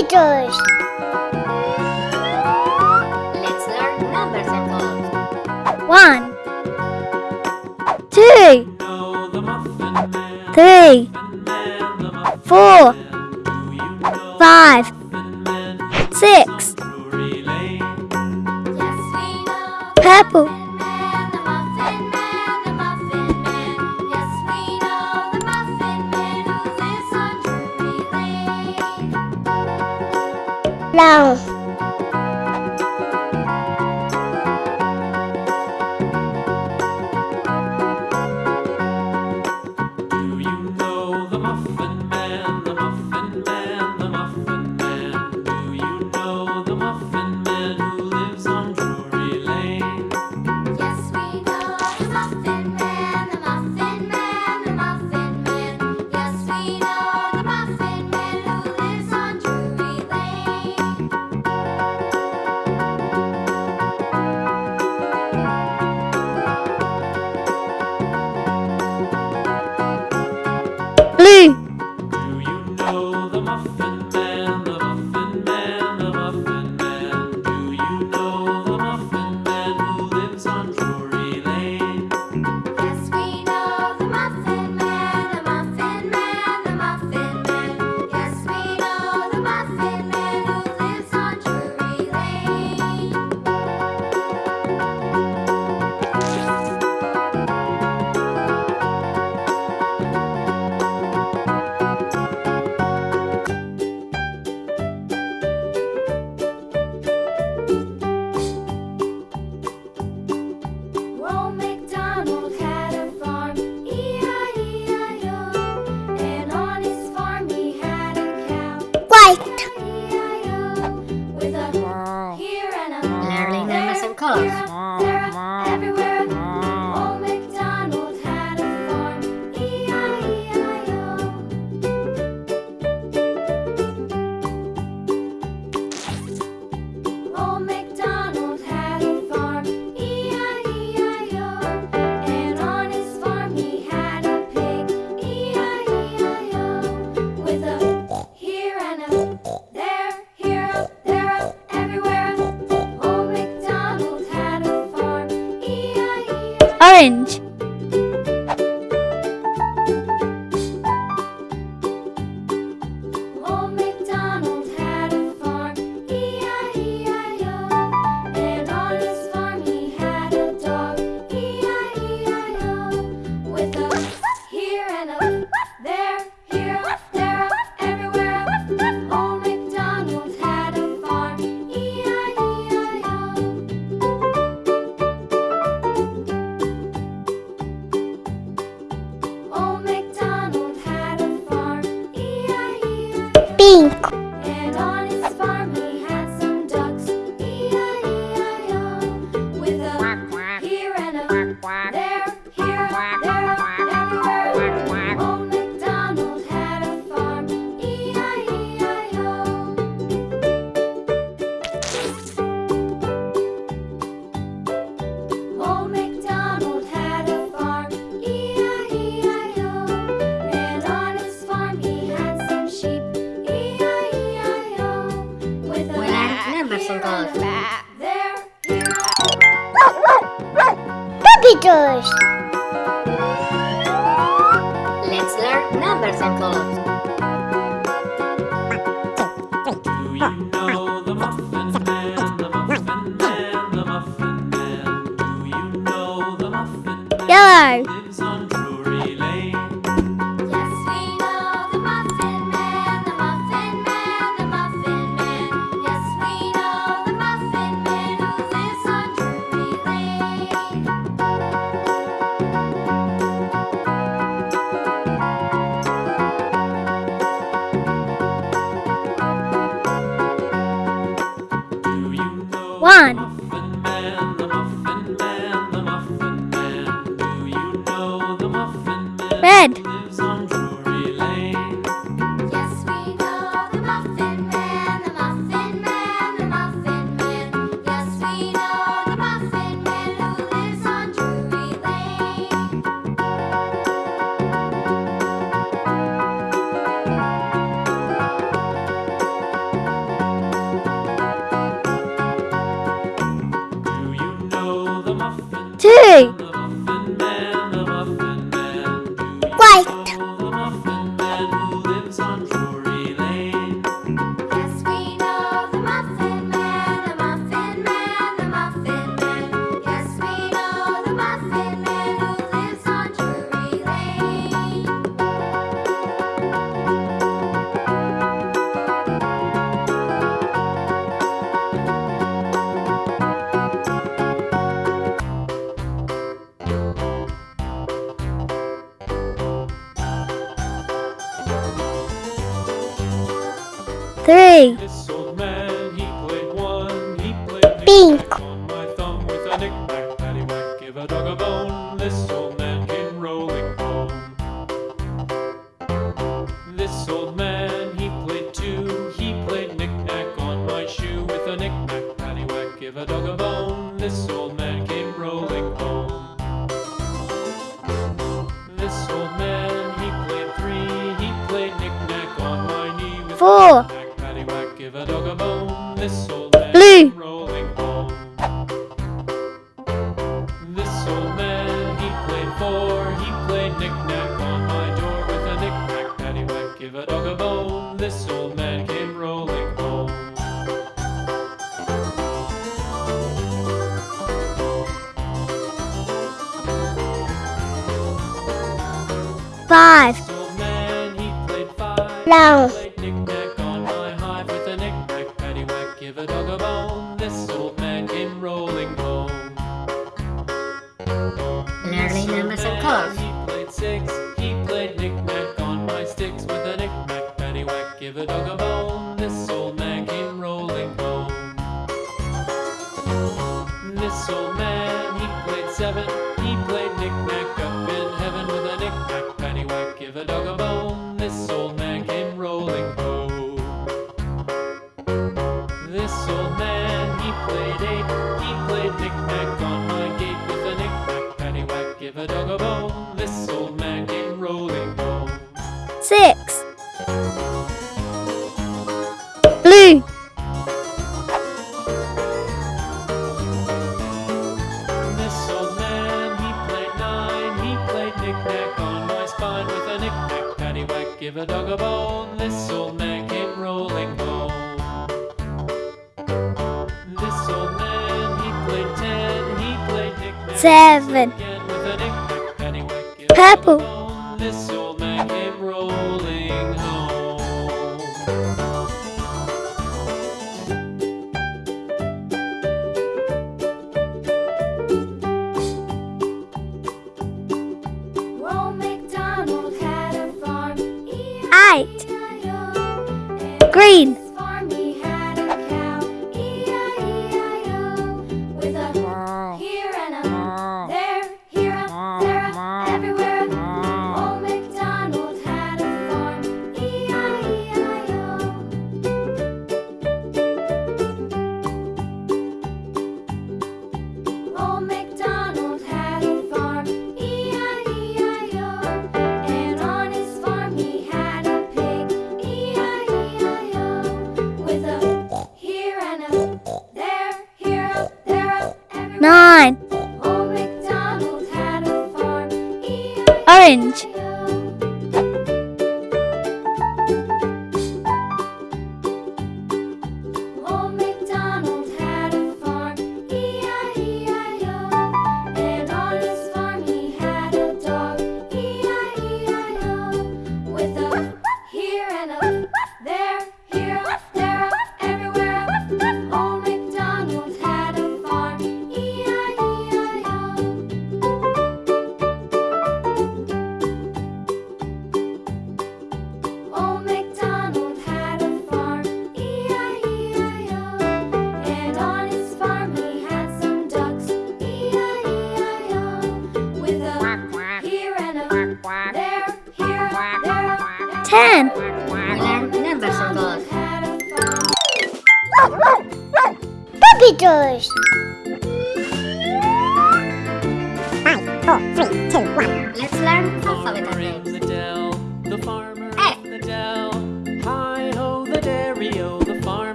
meters. Let's learn numbers and colors. One, two, three, four, five, six. Purple. 让 French quack. Two Give a dog a bone, this knick-knack on my spine with a knick-knack paddywhack. Give a dog a bone, this rolling. This old man, he played ten, he played knick-knack. Seven. Again with a knick-knack paddywhack. Give Purple. A bone, this'll.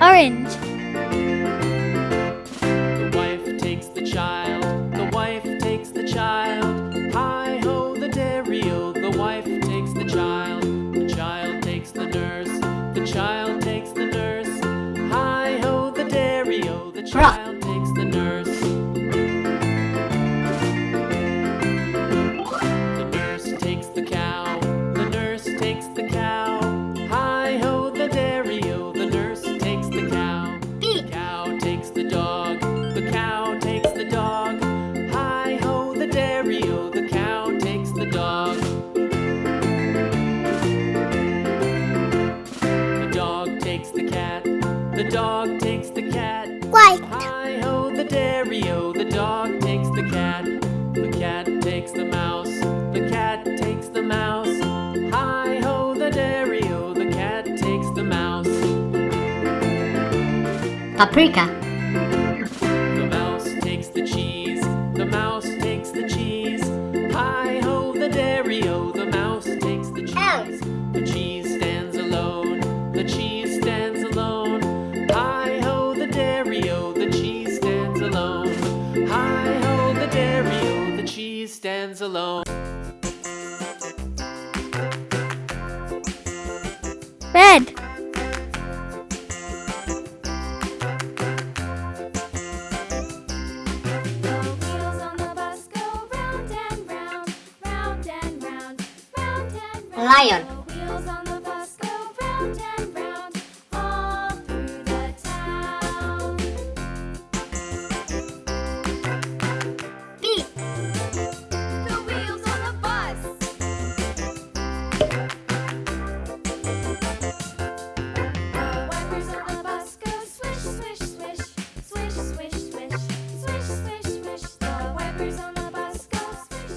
orange. paprika,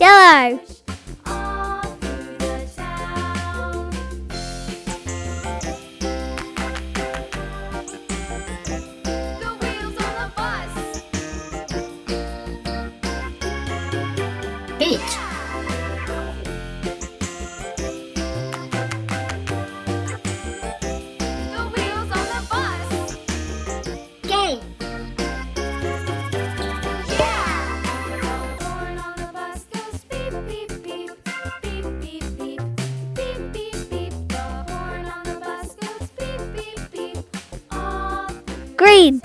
Yellow. Green.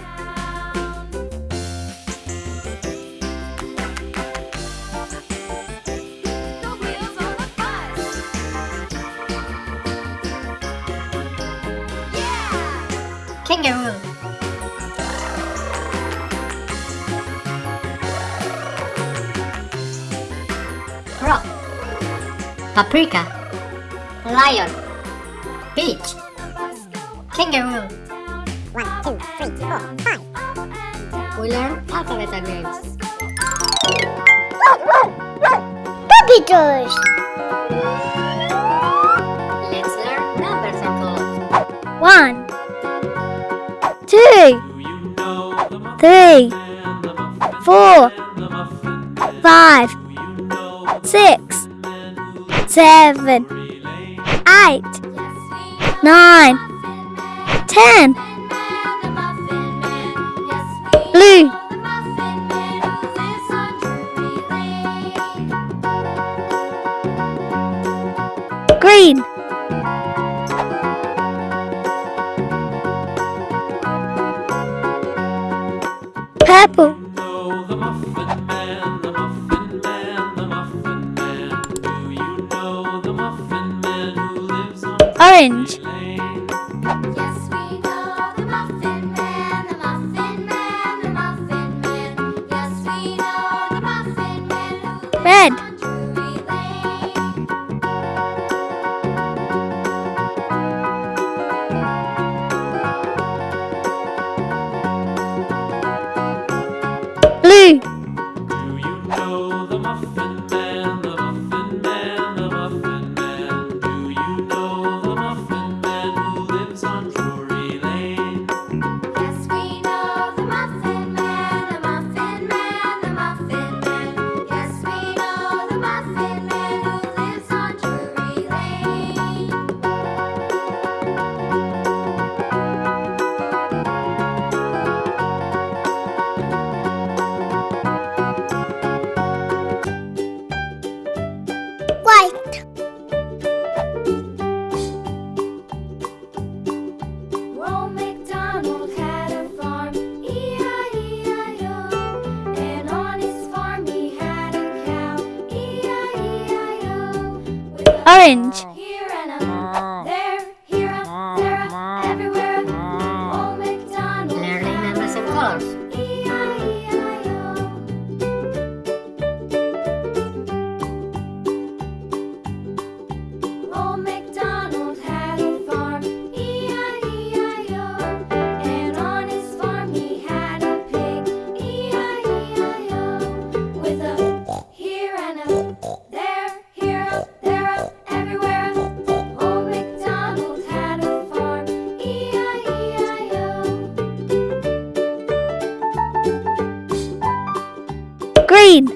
Kangaroo. Frog. Paprika. Lion. Let's learn numbers and code. One, two, three, four, five, six, seven, eight, nine, ten. Blue. Purple. orange. Green.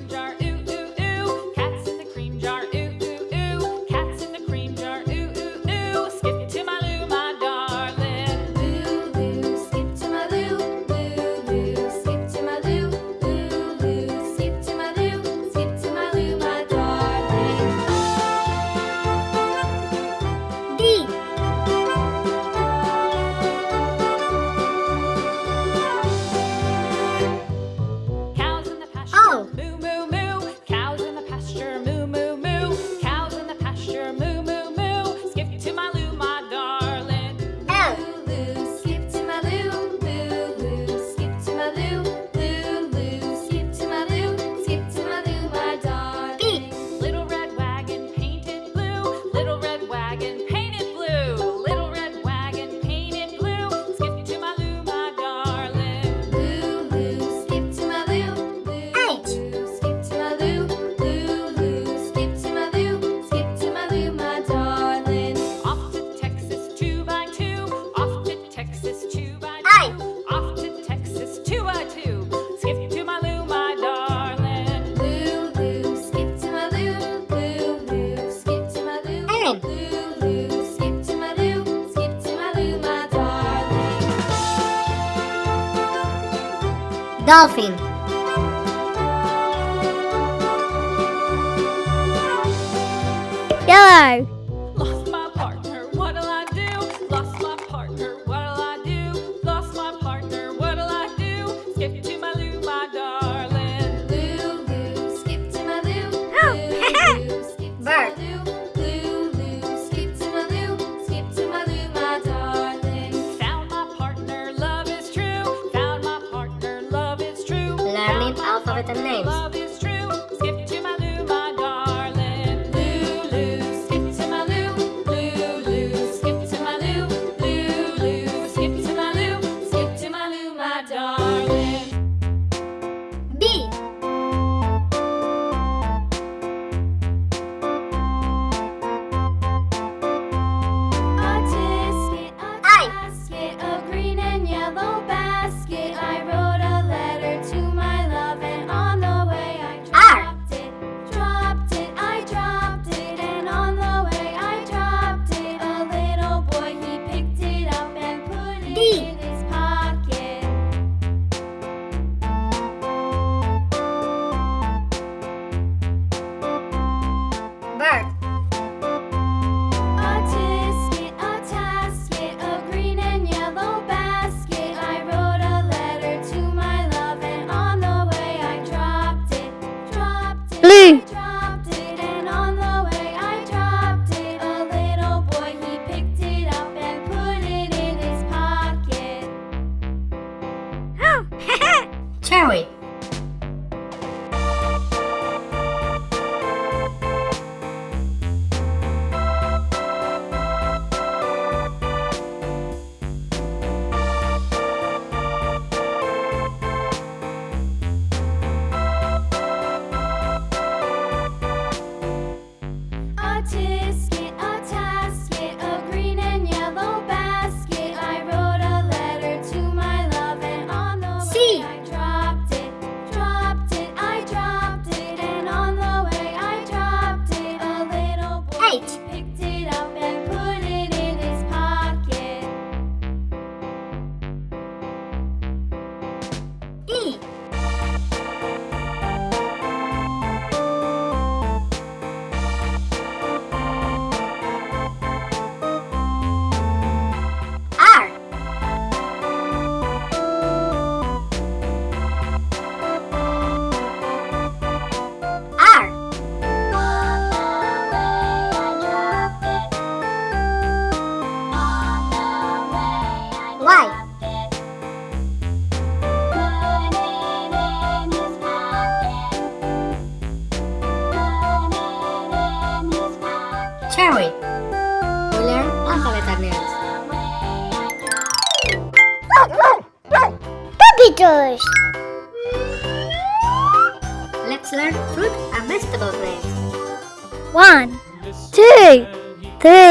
Dolphin. Yellow. It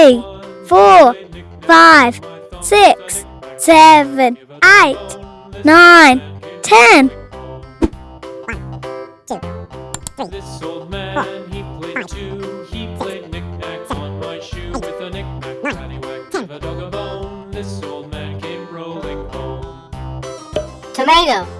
Three, four, five, six, seven, eight, nine, ten. this old man, he played two, he played knick-knack on my shoe with a knick-knack, paddywhack, give a dog a bone. This old man came rolling home. Tomato.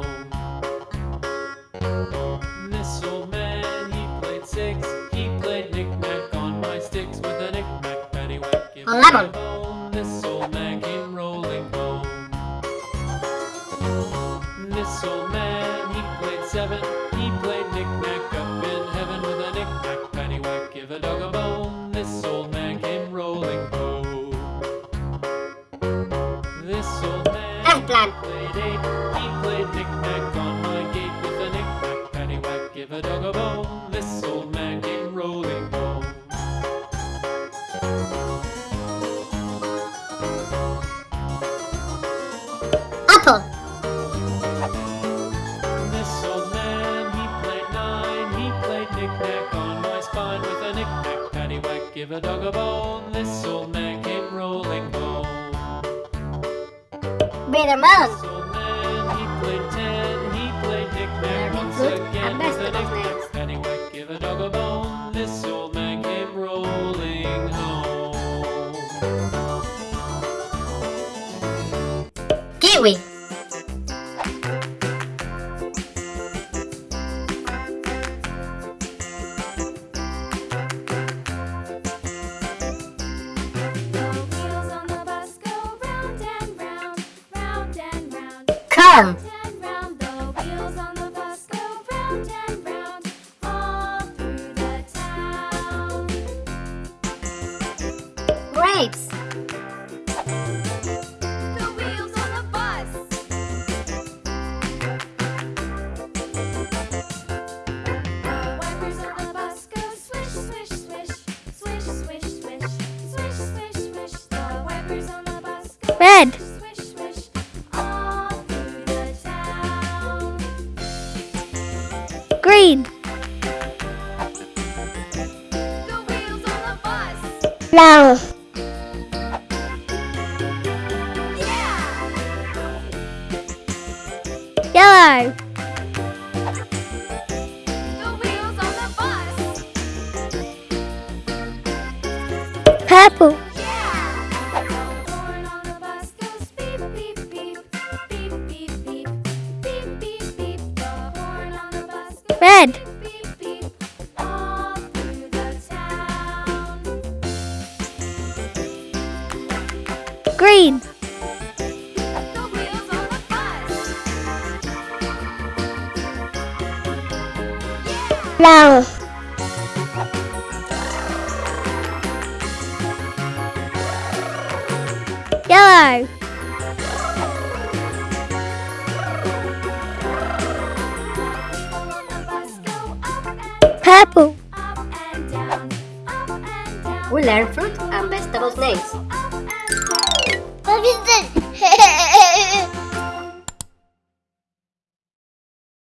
He played knick-knack on my gate with a knick-knack, paddywhack, give a dog a bone. This old man came rolling home. Apple. This old man, he played nine. He played knick-knack on my spine with a knick-knack, paddywhack, give a dog a bone. This old man came rolling home. Mouse played ten. He played knick-knack once again. Best knick-knack. Red. Green. Brown. 让